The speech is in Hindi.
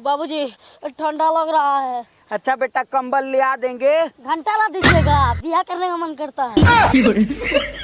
बाबूजी ठंडा लग रहा है। अच्छा बेटा कंबल आ देंगे। घंटा ला दीजिएगा बिया करने का मन करता है।